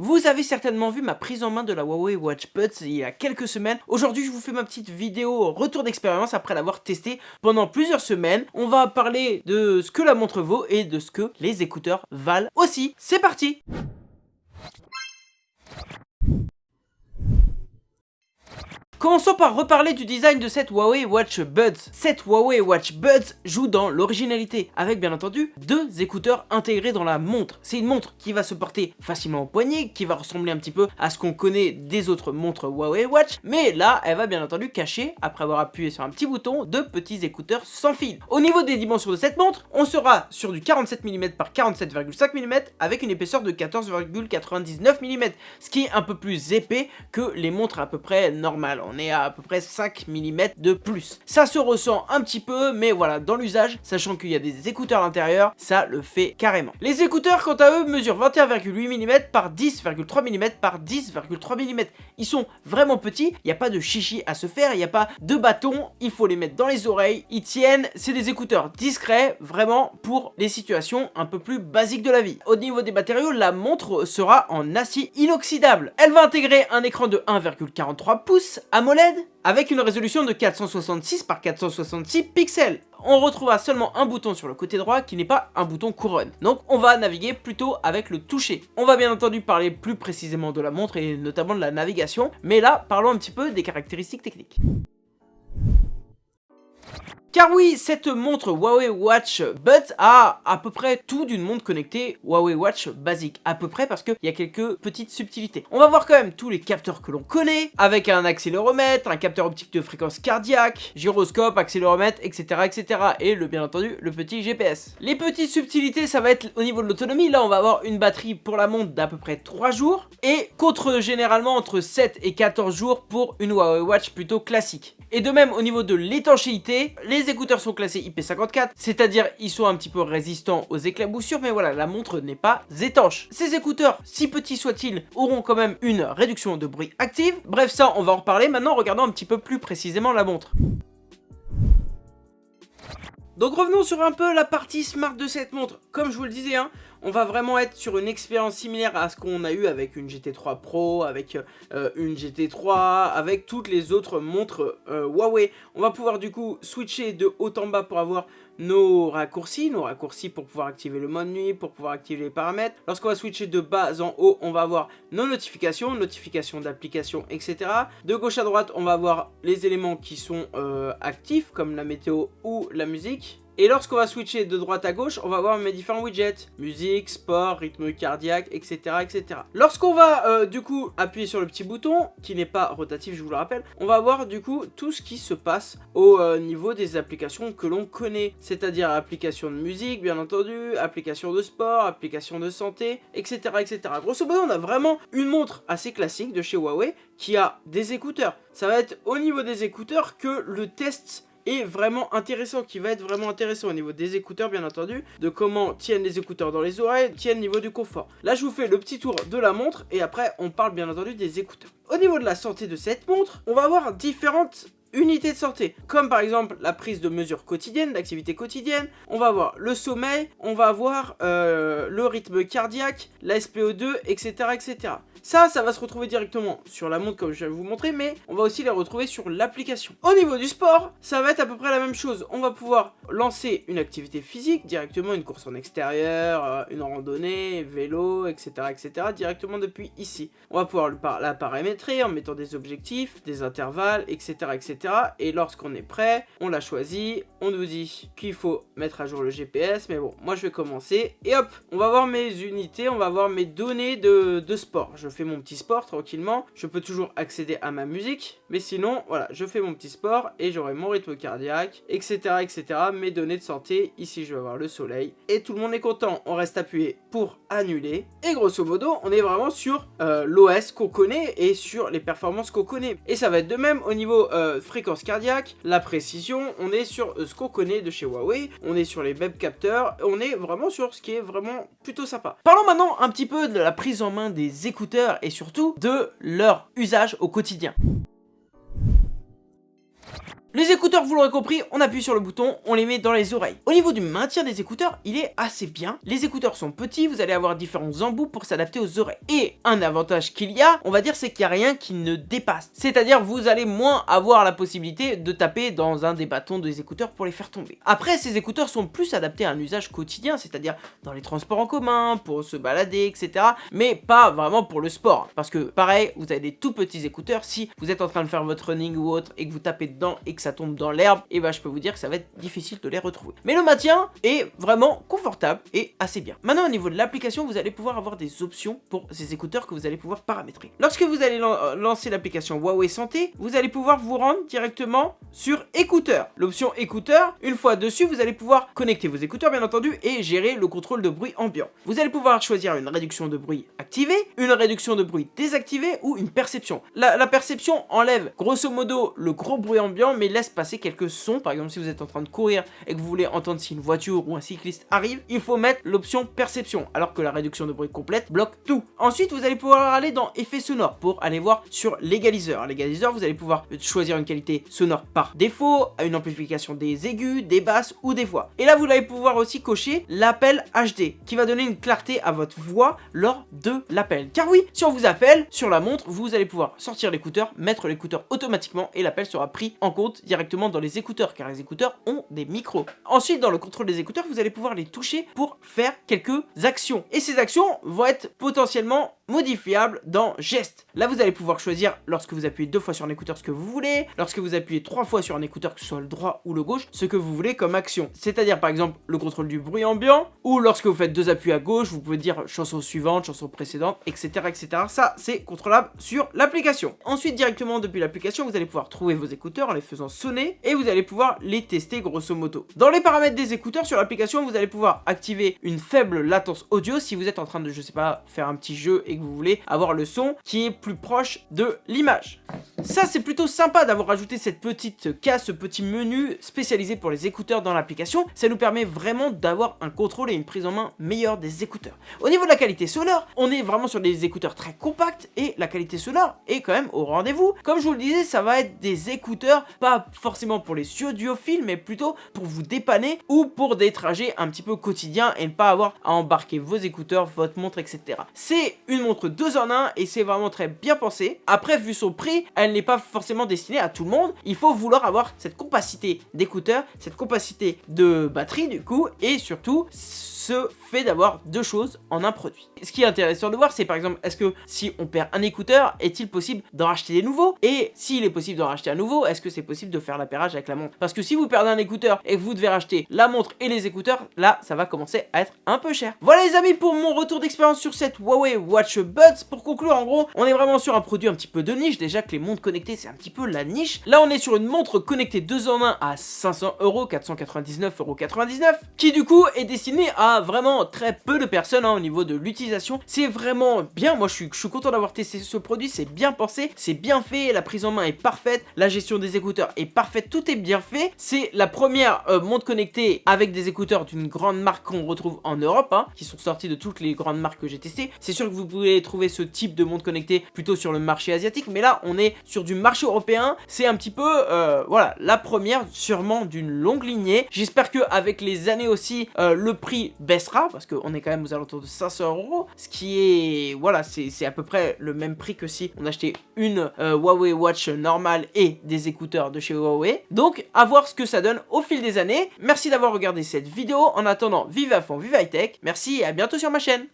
Vous avez certainement vu ma prise en main de la Huawei Watch Buds il y a quelques semaines. Aujourd'hui, je vous fais ma petite vidéo retour d'expérience après l'avoir testé pendant plusieurs semaines. On va parler de ce que la montre vaut et de ce que les écouteurs valent aussi. C'est parti Commençons par reparler du design de cette Huawei Watch Buds. Cette Huawei Watch Buds joue dans l'originalité, avec bien entendu deux écouteurs intégrés dans la montre. C'est une montre qui va se porter facilement au poignet, qui va ressembler un petit peu à ce qu'on connaît des autres montres Huawei Watch, mais là, elle va bien entendu cacher, après avoir appuyé sur un petit bouton, de petits écouteurs sans fil. Au niveau des dimensions de cette montre, on sera sur du 47 mm par 47,5 mm, avec une épaisseur de 14,99 mm, ce qui est un peu plus épais que les montres à peu près normales on est à à peu près 5 mm de plus. Ça se ressent un petit peu, mais voilà, dans l'usage, sachant qu'il y a des écouteurs à l'intérieur, ça le fait carrément. Les écouteurs, quant à eux, mesurent 21,8 mm par 10,3 mm par 10,3 mm. Ils sont vraiment petits, il n'y a pas de chichi à se faire, il n'y a pas de bâton, il faut les mettre dans les oreilles, ils tiennent, c'est des écouteurs discrets, vraiment pour les situations un peu plus basiques de la vie. Au niveau des matériaux, la montre sera en acier inoxydable. Elle va intégrer un écran de 1,43 pouces AMOLED avec une résolution de 466 par 466 pixels. On retrouvera seulement un bouton sur le côté droit qui n'est pas un bouton couronne. Donc on va naviguer plutôt avec le toucher. On va bien entendu parler plus précisément de la montre et notamment de la navigation, mais là parlons un petit peu des caractéristiques techniques. Car oui, cette montre Huawei Watch Buds a à peu près tout d'une montre connectée Huawei Watch basique. À peu près parce qu'il y a quelques petites subtilités. On va voir quand même tous les capteurs que l'on connaît, avec un accéléromètre, un capteur optique de fréquence cardiaque, gyroscope, accéléromètre, etc. etc. Et le bien entendu, le petit GPS. Les petites subtilités, ça va être au niveau de l'autonomie. Là, on va avoir une batterie pour la montre d'à peu près 3 jours. Et contre généralement entre 7 et 14 jours pour une Huawei Watch plutôt classique. Et de même, au niveau de l'étanchéité, les écouteurs sont classés IP54, c'est-à-dire ils sont un petit peu résistants aux éclaboussures, mais voilà, la montre n'est pas étanche. Ces écouteurs, si petits soient-ils, auront quand même une réduction de bruit active. Bref, ça, on va en reparler. Maintenant, regardons un petit peu plus précisément la montre. Donc revenons sur un peu la partie smart de cette montre. Comme je vous le disais, hein, on va vraiment être sur une expérience similaire à ce qu'on a eu avec une GT3 Pro, avec euh, une GT3, avec toutes les autres montres euh, Huawei. On va pouvoir du coup switcher de haut en bas pour avoir nos raccourcis, nos raccourcis pour pouvoir activer le mode nuit, pour pouvoir activer les paramètres. Lorsqu'on va switcher de bas en haut, on va avoir nos notifications, notifications d'applications, etc. De gauche à droite, on va avoir les éléments qui sont euh, actifs, comme la météo ou la musique. Et lorsqu'on va switcher de droite à gauche, on va voir mes différents widgets. Musique, sport, rythme cardiaque, etc. etc. Lorsqu'on va euh, du coup appuyer sur le petit bouton, qui n'est pas rotatif je vous le rappelle, on va voir du coup tout ce qui se passe au euh, niveau des applications que l'on connaît. C'est-à-dire application de musique bien entendu, application de sport, application de santé, etc. etc. Grosso modo on a vraiment une montre assez classique de chez Huawei qui a des écouteurs. Ça va être au niveau des écouteurs que le test est vraiment intéressant, qui va être vraiment intéressant au niveau des écouteurs bien entendu, de comment tiennent les écouteurs dans les oreilles, tiennent au niveau du confort. Là je vous fais le petit tour de la montre et après on parle bien entendu des écouteurs. Au niveau de la santé de cette montre, on va avoir différentes unités de santé, comme par exemple la prise de mesures quotidiennes, d'activité quotidienne, on va avoir le sommeil, on va avoir euh, le rythme cardiaque, la SPO2, etc. etc. Ça, ça va se retrouver directement sur la montre comme je vais vous montrer, mais on va aussi les retrouver sur l'application. Au niveau du sport, ça va être à peu près la même chose. On va pouvoir lancer une activité physique, directement une course en extérieur, euh, une randonnée, vélo, etc. etc. directement depuis ici. On va pouvoir la paramétrer en mettant des objectifs, des intervalles, etc. etc. Et lorsqu'on est prêt, on la choisit, on nous dit qu'il faut mettre à jour le GPS, mais bon, moi je vais commencer. Et hop, on va voir mes unités, on va voir mes données de, de sport. Je fais mon petit sport tranquillement, je peux toujours accéder à ma musique, mais sinon, voilà, je fais mon petit sport et j'aurai mon rythme cardiaque, etc., etc., mes données de santé, ici je vais avoir le soleil, et tout le monde est content, on reste appuyé pour annuler, et grosso modo, on est vraiment sur euh, l'OS qu'on connaît et sur les performances qu'on connaît, et ça va être de même au niveau euh, fréquence cardiaque, la précision, on est sur euh, ce qu'on connaît de chez Huawei, on est sur les web capteurs, on est vraiment sur ce qui est vraiment plutôt sympa. Parlons maintenant un petit peu de la prise en main des écouteurs et surtout de leur usage au quotidien. Les écouteurs, vous l'aurez compris, on appuie sur le bouton, on les met dans les oreilles. Au niveau du maintien des écouteurs, il est assez bien. Les écouteurs sont petits, vous allez avoir différents embouts pour s'adapter aux oreilles. Et un avantage qu'il y a, on va dire, c'est qu'il n'y a rien qui ne dépasse. C'est-à-dire, vous allez moins avoir la possibilité de taper dans un des bâtons des écouteurs pour les faire tomber. Après, ces écouteurs sont plus adaptés à un usage quotidien, c'est-à-dire dans les transports en commun, pour se balader, etc. Mais pas vraiment pour le sport. Parce que, pareil, vous avez des tout petits écouteurs. Si vous êtes en train de faire votre running ou autre et que vous tapez dedans et que ça tombe dans l'herbe, et eh ben je peux vous dire que ça va être difficile de les retrouver. Mais le maintien est vraiment confortable et assez bien. Maintenant, au niveau de l'application, vous allez pouvoir avoir des options pour ces écouteurs que vous allez pouvoir paramétrer. Lorsque vous allez lancer l'application Huawei Santé, vous allez pouvoir vous rendre directement sur écouteurs. L'option écouteurs, une fois dessus, vous allez pouvoir connecter vos écouteurs, bien entendu, et gérer le contrôle de bruit ambiant. Vous allez pouvoir choisir une réduction de bruit activée, une réduction de bruit désactivée ou une perception. La, la perception enlève grosso modo le gros bruit ambiant, mais passer quelques sons. Par exemple, si vous êtes en train de courir et que vous voulez entendre si une voiture ou un cycliste arrive, il faut mettre l'option perception, alors que la réduction de bruit complète bloque tout. Ensuite, vous allez pouvoir aller dans effets sonores pour aller voir sur l'égaliseur. L'égaliseur, vous allez pouvoir choisir une qualité sonore par défaut, une amplification des aigus, des basses ou des voix. Et là, vous allez pouvoir aussi cocher l'appel HD, qui va donner une clarté à votre voix lors de l'appel. Car oui, si on vous appelle sur la montre, vous allez pouvoir sortir l'écouteur, mettre l'écouteur automatiquement et l'appel sera pris en compte directement dans les écouteurs, car les écouteurs ont des micros. Ensuite, dans le contrôle des écouteurs, vous allez pouvoir les toucher pour faire quelques actions. Et ces actions vont être potentiellement modifiables dans gestes. Là, vous allez pouvoir choisir lorsque vous appuyez deux fois sur un écouteur ce que vous voulez, lorsque vous appuyez trois fois sur un écouteur, que ce soit le droit ou le gauche, ce que vous voulez comme action. C'est-à-dire, par exemple, le contrôle du bruit ambiant, ou lorsque vous faites deux appuis à gauche, vous pouvez dire chanson suivante, chanson précédente, etc. etc. Ça, c'est contrôlable sur l'application. Ensuite, directement depuis l'application, vous allez pouvoir trouver vos écouteurs en les faisant sonner, et vous allez pouvoir les tester grosso modo. Dans les paramètres des écouteurs sur l'application, vous allez pouvoir activer une faible latence audio si vous êtes en train de, je sais pas, faire un petit jeu et que vous voulez avoir le son qui est plus proche de l'image. Ça, c'est plutôt sympa d'avoir ajouté cette petite case, ce petit menu spécialisé pour les écouteurs dans l'application. Ça nous permet vraiment d'avoir un contrôle et une prise en main meilleure des écouteurs. Au niveau de la qualité sonore, on est vraiment sur des écouteurs très compacts et la qualité sonore est quand même au rendez-vous. Comme je vous le disais, ça va être des écouteurs, pas forcément pour les audiophiles, mais plutôt pour vous dépanner ou pour des trajets un petit peu quotidiens et ne pas avoir à embarquer vos écouteurs, votre montre, etc. C'est une montre 2 en 1 et c'est vraiment très bien pensé. Après, vu son prix, elle n'est pas forcément destinée à tout le monde. Il faut vouloir avoir cette capacité d'écouteur, cette capacité de batterie du coup, et surtout ce fait d'avoir deux choses en un produit. Ce qui est intéressant de voir, c'est par exemple, est-ce que si on perd un écouteur, est-il possible d'en racheter des nouveaux? Et s'il est possible d'en racheter un nouveau, est-ce que c'est possible de faire l'appairage avec la montre? Parce que si vous perdez un écouteur et que vous devez racheter la montre et les écouteurs, là, ça va commencer à être un peu cher. Voilà les amis pour mon retour d'expérience sur cette Huawei Watch Buds. Pour conclure, en gros, on est vraiment sur un produit un petit peu de niche. Déjà que les montres connectées, c'est un petit peu la niche. Là, on est sur une montre connectée 2 en 1 à 500 euros, 499,99 qui du coup est destinée à vraiment très peu de personnes hein, au niveau de l'utilisation. C'est vraiment bien, moi je suis, je suis content d'avoir testé ce produit, c'est bien pensé, c'est bien fait, la prise en main est parfaite, la gestion des écouteurs est parfaite, tout est bien fait. C'est la première euh, montre connectée avec des écouteurs d'une grande marque qu'on retrouve en Europe, hein, qui sont sortis de toutes les grandes marques que j'ai testées. C'est sûr que vous pouvez trouver ce type de montre connectée plutôt sur le marché asiatique, mais là on est sur du marché européen, c'est un petit peu, euh, voilà, la première sûrement d'une longue lignée. J'espère que avec les années aussi, euh, le prix baissera, parce qu'on est quand même aux alentours de 500 euros, ce qui est, voilà, c'est à peu près le même prix que si on achetait une euh, Huawei Watch normale et des écouteurs de chez Huawei. Donc, à voir ce que ça donne au fil des années. Merci d'avoir regardé cette vidéo. En attendant, vive à fond, vive high tech. Merci et à bientôt sur ma chaîne.